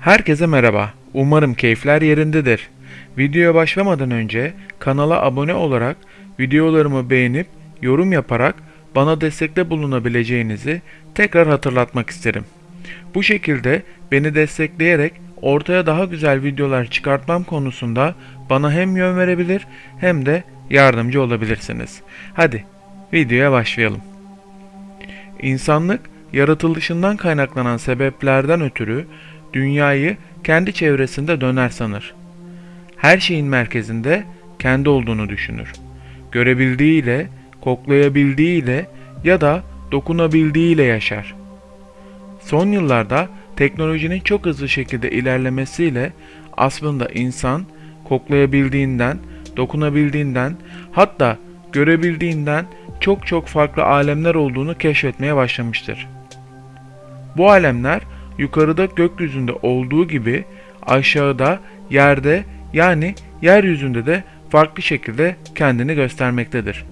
Herkese merhaba. Umarım keyifler yerindedir. Videoya başlamadan önce kanala abone olarak videolarımı beğenip yorum yaparak bana destekte bulunabileceğinizi tekrar hatırlatmak isterim. Bu şekilde beni destekleyerek ortaya daha güzel videolar çıkartmam konusunda bana hem yön verebilir hem de yardımcı olabilirsiniz. Hadi videoya başlayalım. İnsanlık yaratılışından kaynaklanan sebeplerden ötürü dünyayı kendi çevresinde döner sanır. Her şeyin merkezinde kendi olduğunu düşünür. Görebildiğiyle, koklayabildiğiyle ya da dokunabildiğiyle yaşar. Son yıllarda teknolojinin çok hızlı şekilde ilerlemesiyle aslında insan koklayabildiğinden, dokunabildiğinden, hatta görebildiğinden çok çok farklı alemler olduğunu keşfetmeye başlamıştır. Bu alemler yukarıda gökyüzünde olduğu gibi aşağıda yerde yani yeryüzünde de farklı şekilde kendini göstermektedir.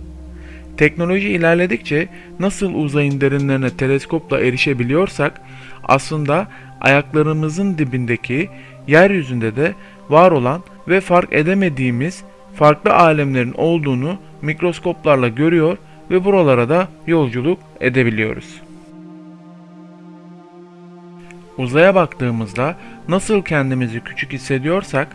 Teknoloji ilerledikçe nasıl uzayın derinlerine teleskopla erişebiliyorsak aslında ayaklarımızın dibindeki yeryüzünde de var olan ve fark edemediğimiz farklı alemlerin olduğunu mikroskoplarla görüyor ve buralara da yolculuk edebiliyoruz. Uzaya baktığımızda nasıl kendimizi küçük hissediyorsak,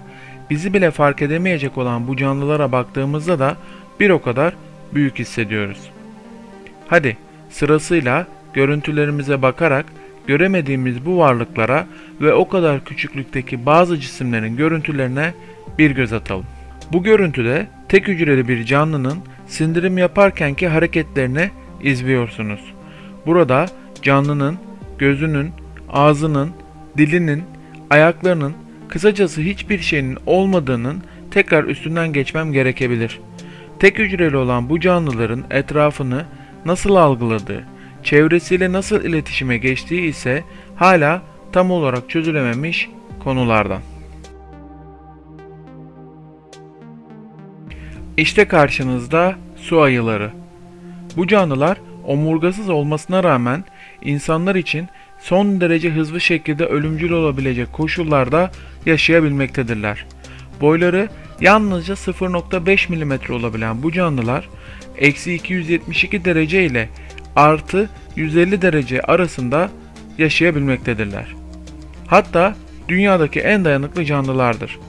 bizi bile fark edemeyecek olan bu canlılara baktığımızda da bir o kadar büyük hissediyoruz. Hadi sırasıyla görüntülerimize bakarak göremediğimiz bu varlıklara ve o kadar küçüklükteki bazı cisimlerin görüntülerine bir göz atalım. Bu görüntüde tek hücreli bir canlının sindirim yaparkenki hareketlerini izliyorsunuz. Burada canlının gözünün, ağzının, dilinin, ayaklarının, kısacası hiçbir şeyin olmadığının tekrar üstünden geçmem gerekebilir. Tek hücreli olan bu canlıların etrafını nasıl algıladığı, çevresiyle nasıl iletişime geçtiği ise hala tam olarak çözülememiş konulardan. İşte karşınızda su ayıları. Bu canlılar omurgasız olmasına rağmen insanlar için son derece hızlı şekilde ölümcül olabilecek koşullarda yaşayabilmektedirler. Boyları yalnızca 0.5 mm olabilen bu canlılar eksi 272 derece ile artı 150 derece arasında yaşayabilmektedirler. Hatta dünyadaki en dayanıklı canlılardır.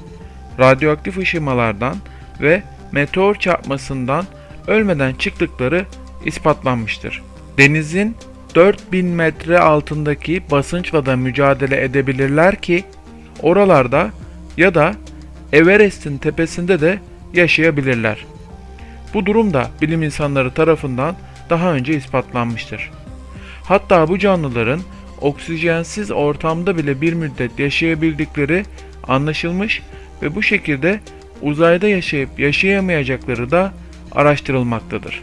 Radyoaktif ışımalardan ve meteor çarpmasından ölmeden çıktıkları ispatlanmıştır. Denizin 4000 metre altındaki basınçla da mücadele edebilirler ki oralarda ya da Everest'in tepesinde de yaşayabilirler. Bu durum da bilim insanları tarafından daha önce ispatlanmıştır. Hatta bu canlıların oksijensiz ortamda bile bir müddet yaşayabildikleri anlaşılmış ve bu şekilde uzayda yaşayıp yaşayamayacakları da araştırılmaktadır.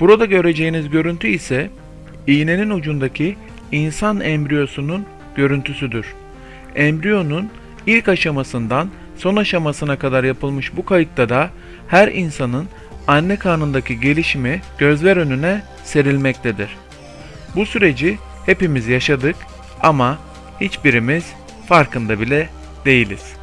Burada göreceğiniz görüntü ise iğnenin ucundaki insan embriyosunun görüntüsüdür. Embriyonun ilk aşamasından son aşamasına kadar yapılmış bu kayıtta da her insanın anne karnındaki gelişimi gözler önüne serilmektedir. Bu süreci hepimiz yaşadık ama hiçbirimiz farkında bile değiliz.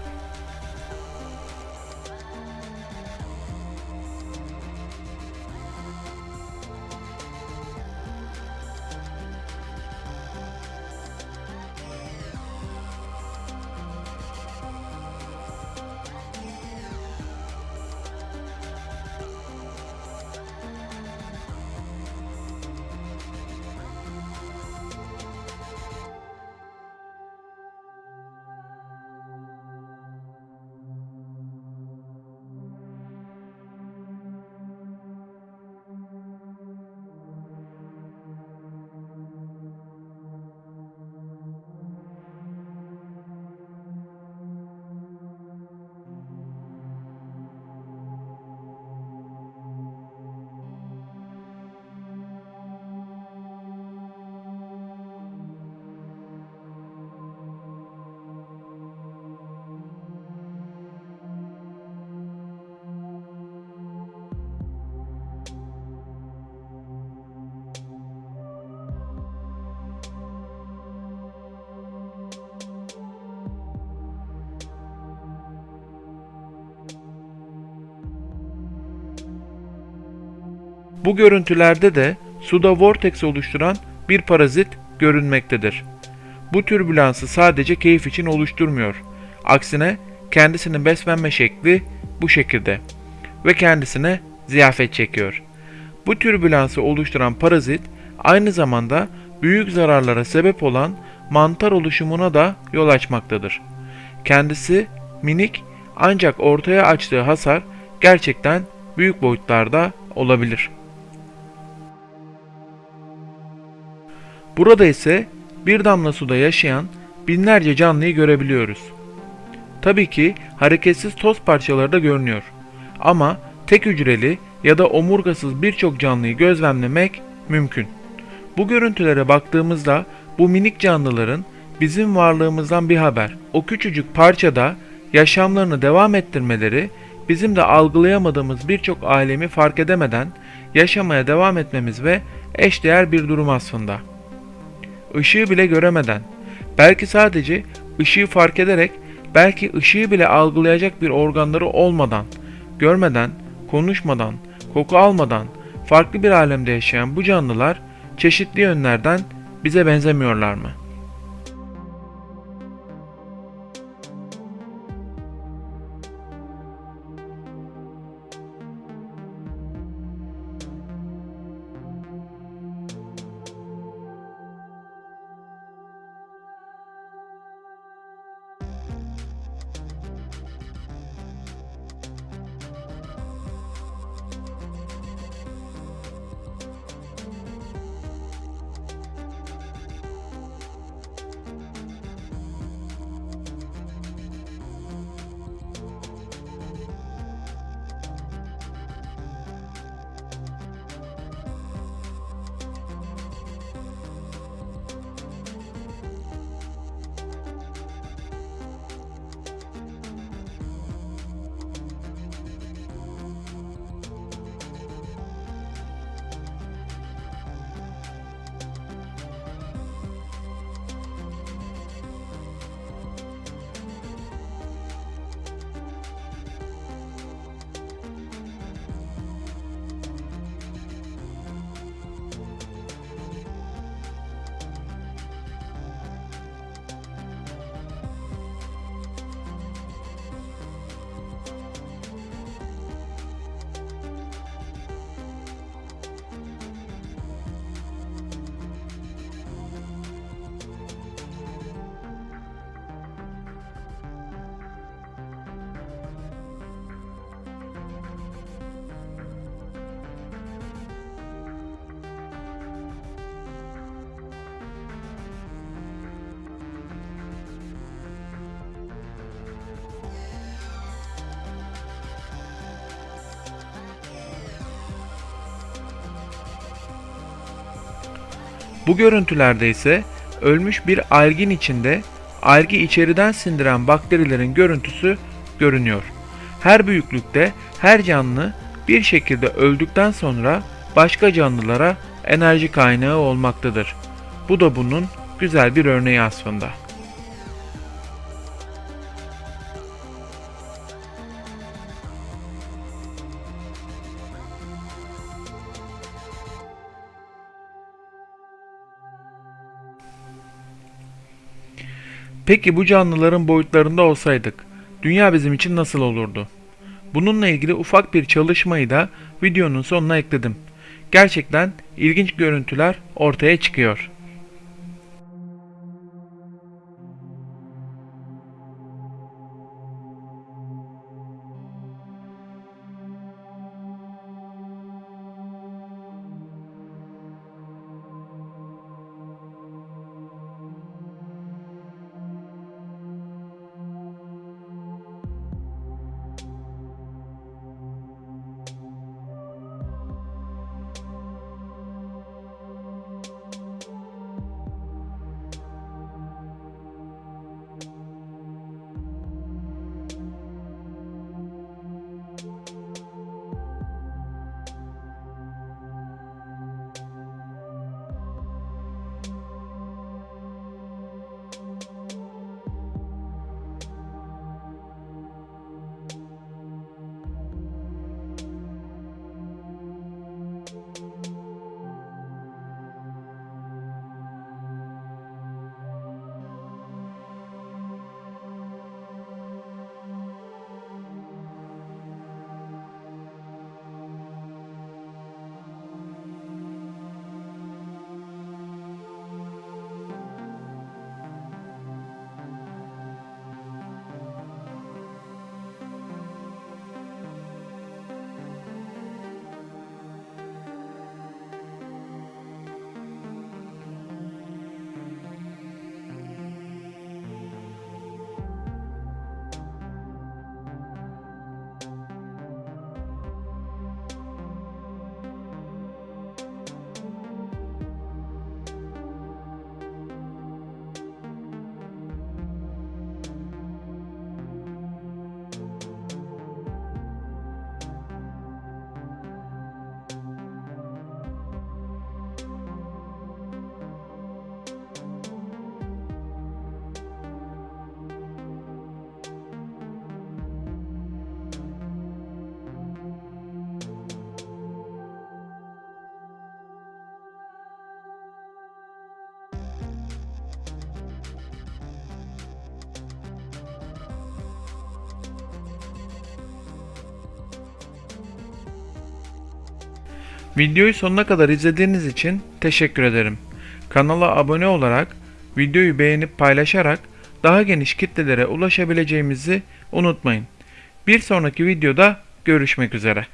Bu görüntülerde de suda vortex oluşturan bir parazit görünmektedir. Bu türbülansı sadece keyif için oluşturmuyor. Aksine kendisinin beslenme şekli bu şekilde ve kendisine ziyafet çekiyor. Bu türbülansı oluşturan parazit aynı zamanda büyük zararlara sebep olan mantar oluşumuna da yol açmaktadır. Kendisi minik ancak ortaya açtığı hasar gerçekten büyük boyutlarda olabilir. Burada ise bir damla suda yaşayan binlerce canlıyı görebiliyoruz. Tabii ki hareketsiz toz parçaları da görünüyor. Ama tek hücreli ya da omurgasız birçok canlıyı gözlemlemek mümkün. Bu görüntülere baktığımızda bu minik canlıların bizim varlığımızdan bir haber. O küçücük parçada yaşamlarını devam ettirmeleri bizim de algılayamadığımız birçok alemi fark edemeden yaşamaya devam etmemiz ve eşdeğer bir durum aslında. Işığı bile göremeden, belki sadece ışığı fark ederek, belki ışığı bile algılayacak bir organları olmadan, görmeden, konuşmadan, koku almadan farklı bir alemde yaşayan bu canlılar çeşitli yönlerden bize benzemiyorlar mı? Bu görüntülerde ise ölmüş bir algin içinde algi içeriden sindiren bakterilerin görüntüsü görünüyor. Her büyüklükte her canlı bir şekilde öldükten sonra başka canlılara enerji kaynağı olmaktadır. Bu da bunun güzel bir örneği aslında. Peki bu canlıların boyutlarında olsaydık, dünya bizim için nasıl olurdu? Bununla ilgili ufak bir çalışmayı da videonun sonuna ekledim. Gerçekten ilginç görüntüler ortaya çıkıyor. Videoyu sonuna kadar izlediğiniz için teşekkür ederim. Kanala abone olarak, videoyu beğenip paylaşarak daha geniş kitlelere ulaşabileceğimizi unutmayın. Bir sonraki videoda görüşmek üzere.